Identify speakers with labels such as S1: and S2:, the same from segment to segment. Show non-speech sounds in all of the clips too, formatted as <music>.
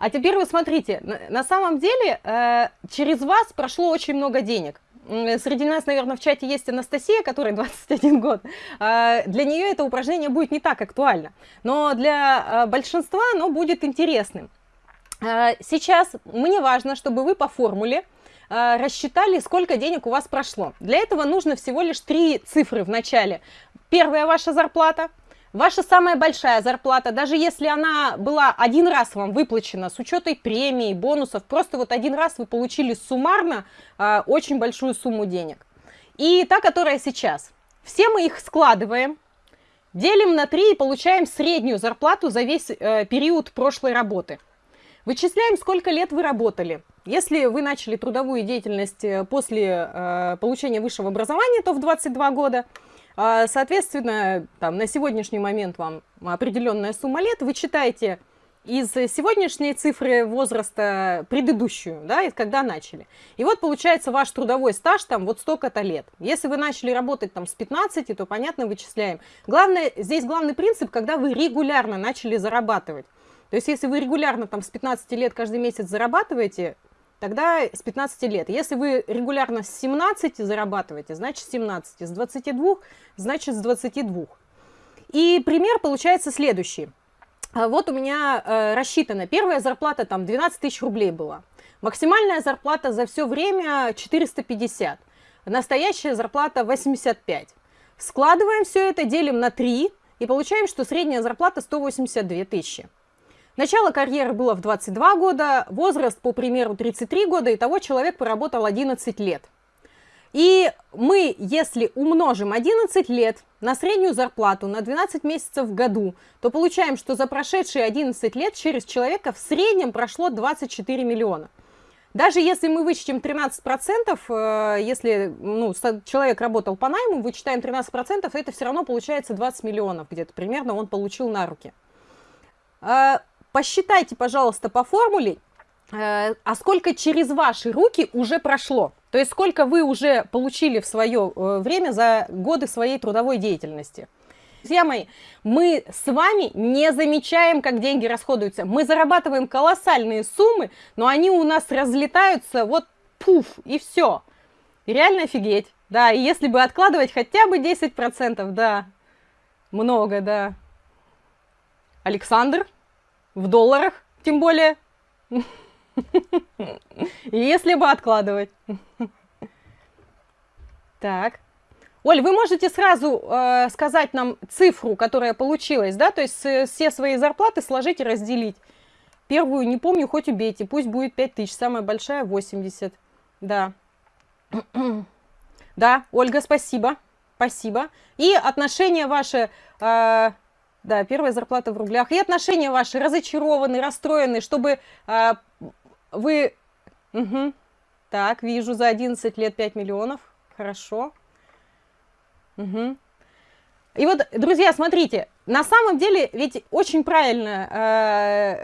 S1: А теперь вы смотрите, на, самом деле э, через вас прошло очень много денег. Среди нас, наверное, в чате есть Анастасия, которой <laughs> 21 год. Э, для нее это упражнение будет не так актуально, но для э, большинства оно будет интересным. Э, сейчас мне важно, чтобы вы по формуле э, рассчитали, сколько денег у вас прошло. Для этого нужно всего лишь три цифры в начале. Первая ваша зарплата, Ваша самая большая зарплата, даже если она была один раз вам выплачена с учетом премии, бонусов, просто вот один раз вы получили суммарно э, очень большую сумму денег. И та, которая сейчас. Все мы их складываем, делим на 3 и получаем среднюю зарплату за весь э, период прошлой работы. Вычисляем, сколько лет вы работали. Если вы начали трудовую деятельность э, после э, получения высшего образования, то в 22 года – соответственно, там, на сегодняшний момент вам определенная сумма лет, вы читаете из сегодняшней цифры возраста предыдущую, да, из когда начали. И вот получается ваш трудовой стаж там вот столько-то лет. Если вы начали работать там с 15, то понятно вычисляем. Главное, здесь главный принцип, когда вы регулярно начали зарабатывать. То есть если вы регулярно там с 15 лет каждый месяц зарабатываете, тогда с 15 лет. Если вы регулярно с 17 зарабатываете, значит с 17, с 22, значит с 22. И пример получается следующий. А вот у меня э, рассчитана первая зарплата, там 12 тысяч рублей была. Максимальная зарплата за все время 450. Настоящая зарплата 85. Складываем все это, делим на 3 и получаем, что средняя зарплата 182 тысячи. Начало карьеры было в 22 года, возраст, по примеру, 33 года, и того человек поработал 11 лет. И мы, если умножим 11 лет на среднюю зарплату на 12 месяцев в году, то получаем, что за прошедшие 11 лет через человека в среднем прошло 24 миллиона. Даже если мы вычтем 13%, э, если ну, человек работал по найму, вычитаем 13%, это все равно получается 20 миллионов где-то примерно он получил на руки. Посчитайте, пожалуйста, по формуле, э, а сколько через ваши руки уже прошло. То есть сколько вы уже получили в свое э, время за годы своей трудовой деятельности. Друзья мои, мы с вами не замечаем, как деньги расходуются. Мы зарабатываем колоссальные суммы, но они у нас разлетаются вот пуф, и все. Реально офигеть. Да, и если бы откладывать хотя бы 10%, да, много, да. Александр? В долларах, тем более. Если бы откладывать. Так. Оль, вы можете сразу э, сказать нам цифру, которая получилась, да? То есть э, все свои зарплаты сложить и разделить. Первую не помню, хоть убейте. Пусть будет 5000, самая большая 80. Да. да, Ольга, спасибо. Спасибо. И отношение ваше... Э, да, первая зарплата в рублях. И отношения ваши разочарованы, расстроены, чтобы а, вы... Угу. Так, вижу, за 11 лет 5 миллионов. Хорошо. Угу. И вот, друзья, смотрите, на самом деле ведь очень правильно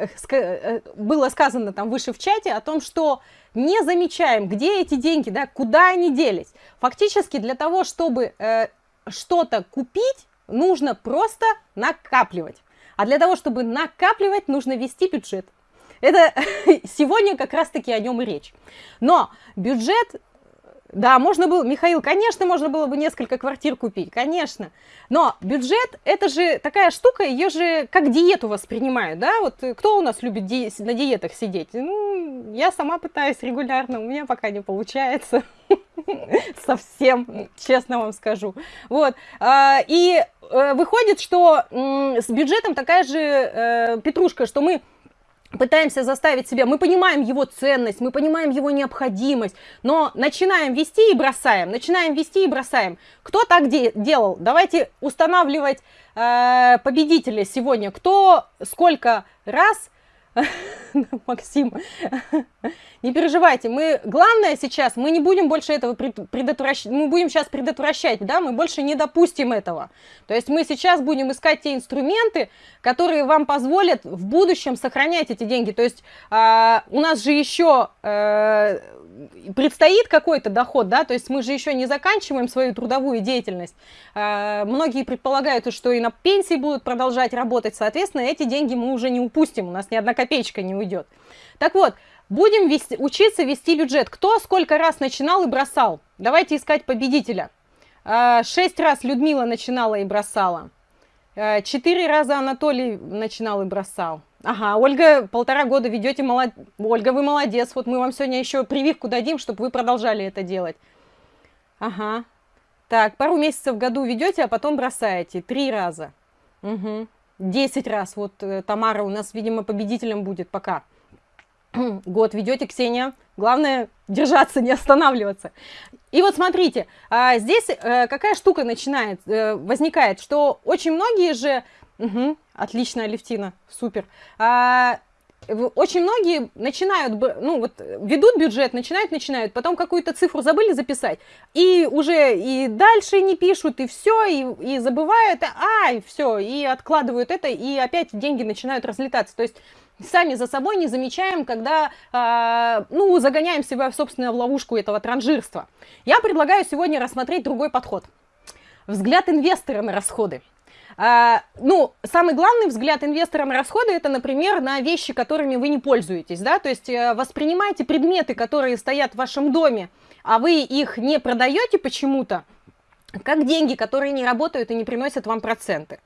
S1: э, э, было сказано там выше в чате о том, что не замечаем, где эти деньги, да, куда они делись. Фактически для того, чтобы э, что-то купить, нужно просто накапливать. А для того, чтобы накапливать, нужно вести бюджет. Это <laughs> сегодня как раз-таки о нем и речь. Но бюджет да, можно было, Михаил, конечно, можно было бы несколько квартир купить, конечно. Но бюджет, это же такая штука, ее же как диету воспринимают, да? Вот кто у нас любит ди на диетах сидеть? Ну, я сама пытаюсь регулярно, у меня пока не получается. <laughs> Совсем, честно вам скажу. Вот. А, и выходит, что с бюджетом такая же э, петрушка, что мы пытаемся заставить себя, мы понимаем его ценность, мы понимаем его необходимость, но начинаем вести и бросаем, начинаем вести и бросаем. Кто так де делал? Давайте устанавливать э, победителя сегодня. Кто сколько раз <laughs> Максим, не переживайте, мы, главное сейчас, мы не будем больше этого предотвращать, мы будем сейчас предотвращать, да, мы больше не допустим этого. То есть мы сейчас будем искать те инструменты, которые вам позволят в будущем сохранять эти деньги. То есть э, у нас же еще э, предстоит какой-то доход, да, то есть мы же еще не заканчиваем свою трудовую деятельность. Э, многие предполагают, что и на пенсии будут продолжать работать, соответственно, эти деньги мы уже не упустим, у нас ни одна копеечка не уйдет. Так вот, будем вести, учиться вести бюджет. Кто сколько раз начинал и бросал? Давайте искать победителя. Э, шесть раз Людмила начинала и бросала. Э, четыре раза Анатолий начинал и бросал. Ага, Ольга, полтора года ведете, молод... Ольга, вы молодец, вот мы вам сегодня еще прививку дадим, чтобы вы продолжали это делать. Ага, так, пару месяцев в году ведете, а потом бросаете, три раза. Угу. Десять раз, вот э, Тамара у нас, видимо, победителем будет пока. <clears throat> Год ведете, Ксения, главное держаться, не останавливаться. И вот смотрите, а, здесь э, какая штука начинает, э, возникает, что очень многие же Угу, отлично, Алевтина, супер. А, очень многие начинают, ну вот, ведут бюджет, начинают, начинают, потом какую-то цифру забыли записать, и уже и дальше не пишут, и все, и, и забывают, а, и все, и откладывают это, и опять деньги начинают разлетаться. То есть сами за собой не замечаем, когда, э, ну, загоняем себя, в ловушку этого транжирства. Я предлагаю сегодня рассмотреть другой подход. Взгляд инвестора на расходы. А, ну, самый главный взгляд инвестора на расходы, это, например, на вещи, которыми вы не пользуетесь, да, то есть э, воспринимайте предметы, которые стоят в вашем доме, а вы их не продаете почему-то, как деньги, которые не работают и не приносят вам проценты.